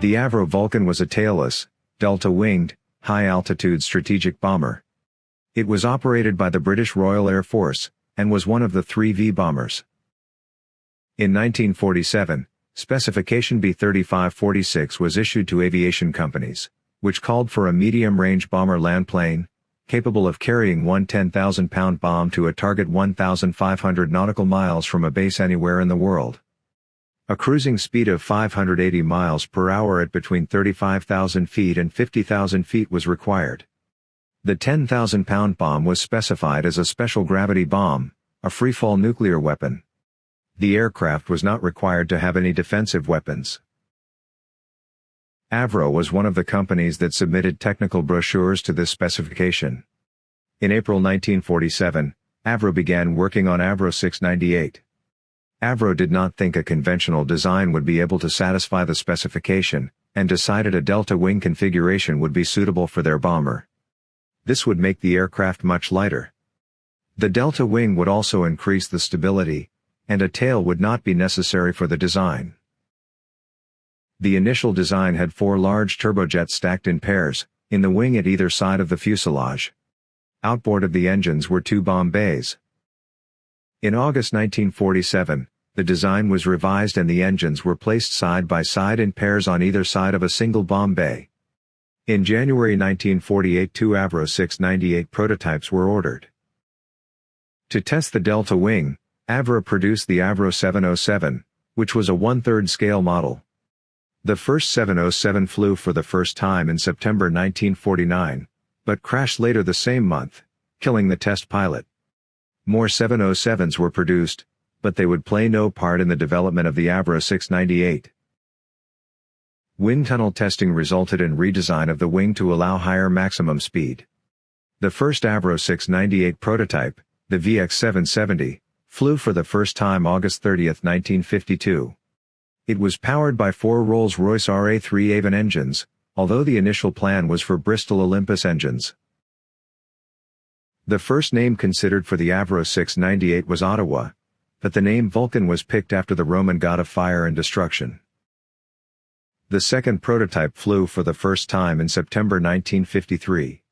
The Avro Vulcan was a tailless, delta-winged, high-altitude strategic bomber. It was operated by the British Royal Air Force, and was one of the three V bombers. In 1947, specification B-3546 was issued to aviation companies, which called for a medium-range bomber land plane, capable of carrying one 10,000-pound bomb to a target 1,500 nautical miles from a base anywhere in the world. A cruising speed of 580 miles per hour at between 35,000 feet and 50,000 feet was required. The 10,000-pound bomb was specified as a special gravity bomb, a freefall nuclear weapon. The aircraft was not required to have any defensive weapons. Avro was one of the companies that submitted technical brochures to this specification. In April 1947, Avro began working on Avro 698. Avro did not think a conventional design would be able to satisfy the specification, and decided a delta wing configuration would be suitable for their bomber. This would make the aircraft much lighter. The delta wing would also increase the stability, and a tail would not be necessary for the design. The initial design had four large turbojets stacked in pairs, in the wing at either side of the fuselage. Outboard of the engines were two bomb bays. In August 1947, the design was revised and the engines were placed side by side in pairs on either side of a single bomb bay. In January 1948 two Avro 698 prototypes were ordered. To test the Delta wing, Avro produced the Avro 707, which was a one-third scale model. The first 707 flew for the first time in September 1949, but crashed later the same month, killing the test pilot. More 707s were produced, but they would play no part in the development of the Avro 698. Wind tunnel testing resulted in redesign of the wing to allow higher maximum speed. The first Avro 698 prototype, the VX770, flew for the first time August 30, 1952. It was powered by four Rolls-Royce RA3 Avon engines, although the initial plan was for Bristol Olympus engines. The first name considered for the Avro 698 was Ottawa, but the name Vulcan was picked after the Roman god of fire and destruction. The second prototype flew for the first time in September 1953.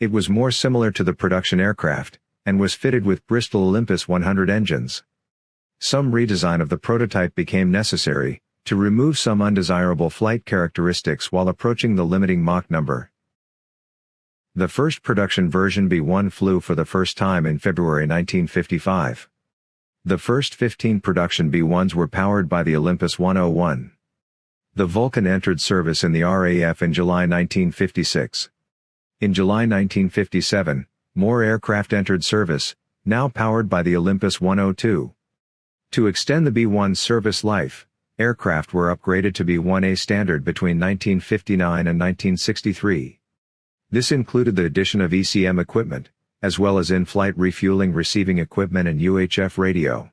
It was more similar to the production aircraft, and was fitted with Bristol Olympus 100 engines. Some redesign of the prototype became necessary, to remove some undesirable flight characteristics while approaching the limiting Mach number. The first production version B-1 flew for the first time in February 1955. The first 15 production B-1s were powered by the Olympus 101. The Vulcan entered service in the RAF in July 1956. In July 1957, more aircraft entered service, now powered by the Olympus 102. To extend the B-1's service life, aircraft were upgraded to B-1A standard between 1959 and 1963. This included the addition of ECM equipment, as well as in-flight refueling receiving equipment and UHF radio.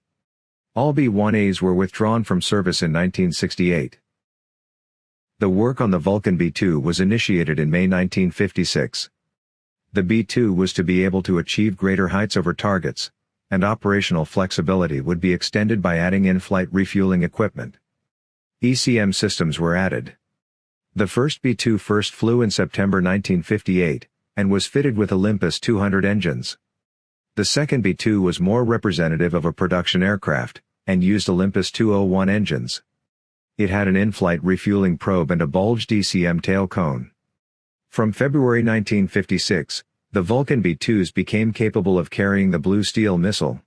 All B-1As were withdrawn from service in 1968. The work on the Vulcan B-2 was initiated in May 1956. The B-2 was to be able to achieve greater heights over targets, and operational flexibility would be extended by adding in-flight refueling equipment. ECM systems were added. The first B-2 first flew in September 1958, and was fitted with Olympus 200 engines. The second B-2 was more representative of a production aircraft, and used Olympus 201 engines. It had an in-flight refueling probe and a bulged ECM tail cone. From February 1956, the Vulcan B-2s became capable of carrying the Blue Steel missile.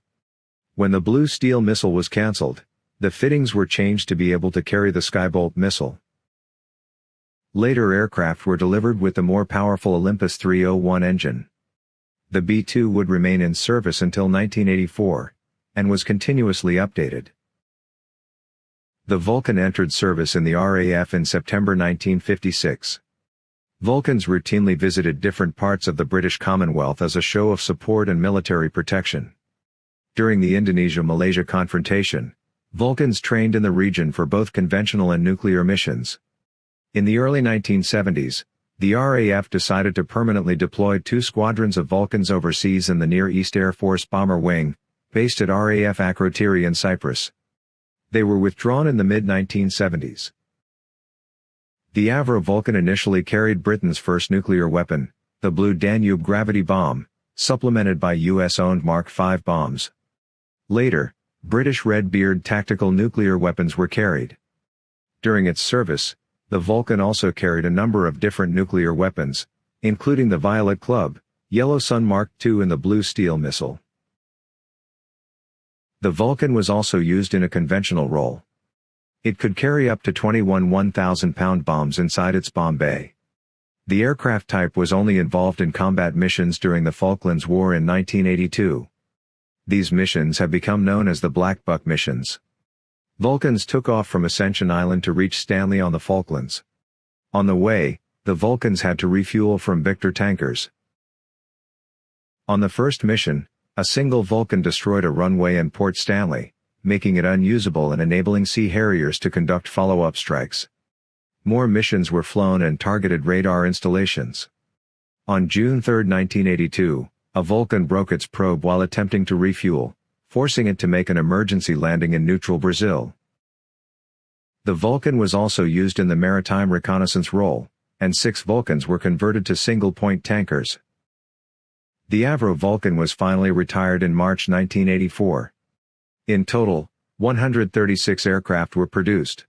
When the Blue Steel missile was cancelled, the fittings were changed to be able to carry the Skybolt missile. Later aircraft were delivered with the more powerful Olympus 301 engine. The B-2 would remain in service until 1984, and was continuously updated. The Vulcan entered service in the RAF in September 1956. Vulcans routinely visited different parts of the British Commonwealth as a show of support and military protection. During the Indonesia-Malaysia confrontation, Vulcans trained in the region for both conventional and nuclear missions. In the early 1970s, the RAF decided to permanently deploy two squadrons of Vulcans overseas in the Near East Air Force Bomber Wing, based at RAF Akrotiri in Cyprus. They were withdrawn in the mid-1970s. The Avro Vulcan initially carried Britain's first nuclear weapon, the Blue Danube gravity bomb, supplemented by US-owned Mark V bombs. Later, British Red-Beard tactical nuclear weapons were carried. During its service, the Vulcan also carried a number of different nuclear weapons, including the Violet Club, Yellow Sun Mark II and the Blue Steel missile. The Vulcan was also used in a conventional role. It could carry up to 21 1,000-pound bombs inside its bomb bay. The aircraft type was only involved in combat missions during the Falklands War in 1982. These missions have become known as the Black Buck missions. Vulcans took off from Ascension Island to reach Stanley on the Falklands. On the way, the Vulcans had to refuel from Victor tankers. On the first mission, a single Vulcan destroyed a runway in Port Stanley making it unusable and enabling Sea Harriers to conduct follow-up strikes. More missions were flown and targeted radar installations. On June 3, 1982, a Vulcan broke its probe while attempting to refuel, forcing it to make an emergency landing in neutral Brazil. The Vulcan was also used in the maritime reconnaissance role, and six Vulcans were converted to single-point tankers. The Avro Vulcan was finally retired in March 1984. In total, 136 aircraft were produced.